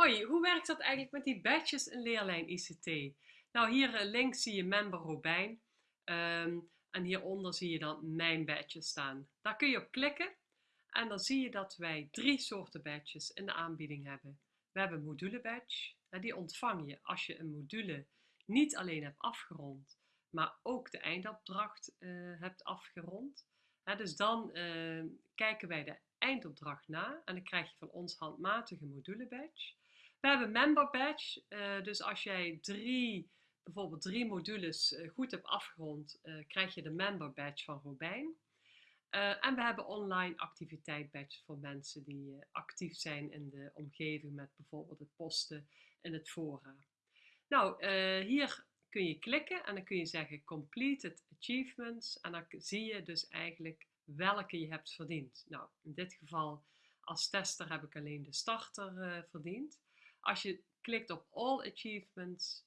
Hoi, hoe werkt dat eigenlijk met die badges in leerlijn ICT? Nou, hier eh, links zie je member Robijn ehm, en hieronder zie je dan mijn badge staan. Daar kun je op klikken en dan zie je dat wij drie soorten badges in de aanbieding hebben. We hebben module badge, die ontvang je als je een module niet alleen hebt afgerond, maar ook de eindopdracht uh, hebt afgerond. dus dan uh, kijken wij de eindopdracht na en dan krijg je van ons handmatige module badge. We hebben member badge, uh, dus als jij drie, bijvoorbeeld drie modules uh, goed hebt afgerond, uh, krijg je de member badge van Robijn. en we hebben online activiteit badge voor mensen die actief zijn in de omgeving met bijvoorbeeld het posten in het fora. Nou, hier kun je klikken en dan kun je zeggen completed achievements en dan zie je dus eigenlijk welke je hebt verdiend. Nou, in dit geval als tester heb ik alleen de starter verdiend. Als je klikt op All Achievements,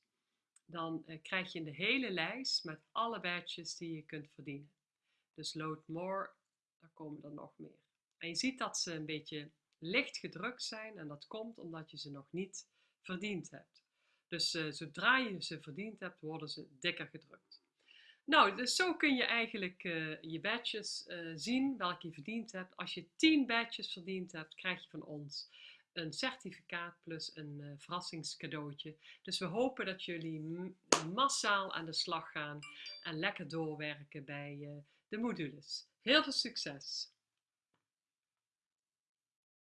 dan uh, krijg je de hele lijst met alle badges die je kunt verdienen. Dus load more, daar komen er nog meer. En je ziet dat ze een beetje licht gedrukt zijn en dat komt omdat je ze nog niet verdiend hebt. Dus uh, zodra je ze verdiend hebt, worden ze dikker gedrukt. Nou, dus zo kun je eigenlijk uh, je badges zien, welke je verdiend hebt. Als je 10 badges verdiend hebt, krijg je van ons een certificaat plus een uh, verrassingscadeautje. Dus we hopen dat jullie massaal aan de slag gaan en lekker doorwerken bij uh, de modules. Heel veel succes!